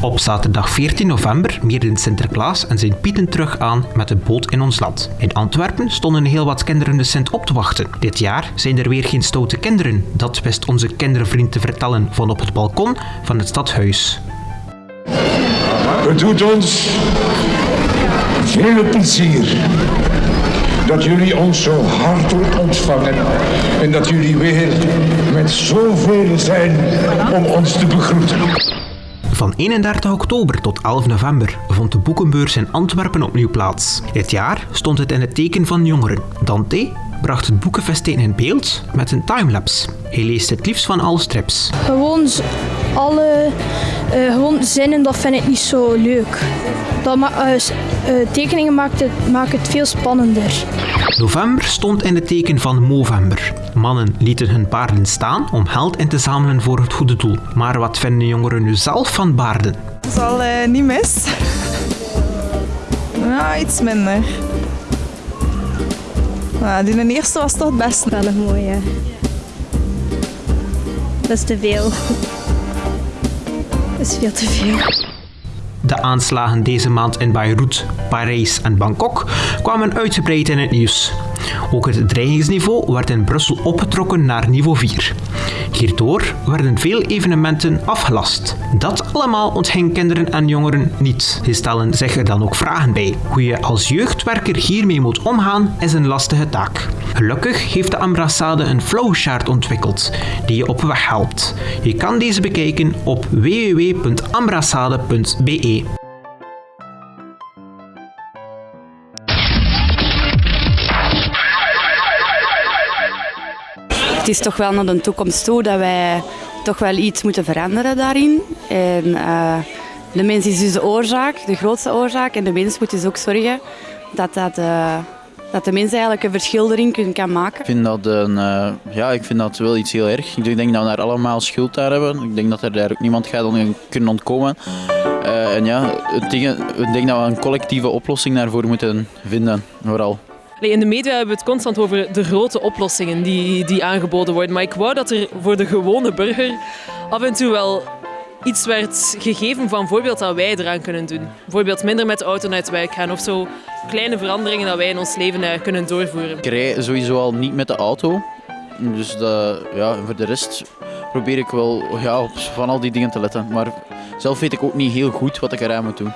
Op zaterdag 14 november meerden Sinterklaas en zijn Pieten terug aan met de boot in ons land. In Antwerpen stonden heel wat kinderen de Sint op te wachten. Dit jaar zijn er weer geen stoute kinderen. Dat wist onze kindervriend te vertellen van op het balkon van het stadhuis. Het doet ons veel plezier dat jullie ons zo hartelijk ontvangen en dat jullie weer met zoveel zijn om ons te begroeten. Van 31 oktober tot 11 november vond de boekenbeurs in Antwerpen opnieuw plaats. Dit jaar stond het in het teken van jongeren. Dante bracht het boekenfestijn in beeld met een timelapse. Hij leest het liefst van alle strips. Alle eh, gewoon zinnen, dat vind ik niet zo leuk. Dat ma- eh, eh, tekeningen maakt het, maken het veel spannender. November stond in het teken van Movember. Mannen lieten hun paarden staan om geld in te zamelen voor het goede doel. Maar wat vinden jongeren nu zelf van baarden? Dat is al eh, niet mis. Ja, iets minder. Ja, die in eerste was toch het beste. Wel een mooie. Dat is te veel. De aanslagen deze maand in Beirut, Parijs en Bangkok kwamen uitgebreid in het nieuws. Ook het dreigingsniveau werd in Brussel opgetrokken naar niveau 4. Hierdoor werden veel evenementen afgelast. Dat allemaal ontging kinderen en jongeren niet. Die stellen zich er dan ook vragen bij. Hoe je als jeugdwerker hiermee moet omgaan is een lastige taak. Gelukkig heeft de ambassade een flowchart ontwikkeld die je op weg helpt. Je kan deze bekijken op www.ambassade.be. Het is toch wel naar de toekomst toe dat wij toch wel iets moeten veranderen daarin. En eh, de mens is dus de oorzaak, de grootste oorzaak. En de mens moet dus ook zorgen dat, dat, eh, dat de mens eigenlijk een verschil erin kan maken. Ik vind dat, een, eh, ja, ik vind dat wel iets heel erg. Ik denk dat we daar allemaal schuld aan hebben. Ik denk dat er daar ook niemand gaat kunnen ontkomen. En ja, ik denk dat we een collectieve oplossing daarvoor moeten vinden, vooral. In de media hebben we het constant over de grote oplossingen die, die aangeboden worden. Maar ik wou dat er voor de gewone burger af en toe wel iets werd gegeven van voorbeeld dat wij eraan kunnen doen. Bijvoorbeeld minder met de auto naar het werk gaan of zo kleine veranderingen dat wij in ons leven eh, kunnen doorvoeren. Ik rij sowieso al niet met de auto. Dus ja, voor de rest probeer ik wel ja, op van al die dingen te letten. Maar zelf weet ik ook niet heel goed wat ik eraan moet doen.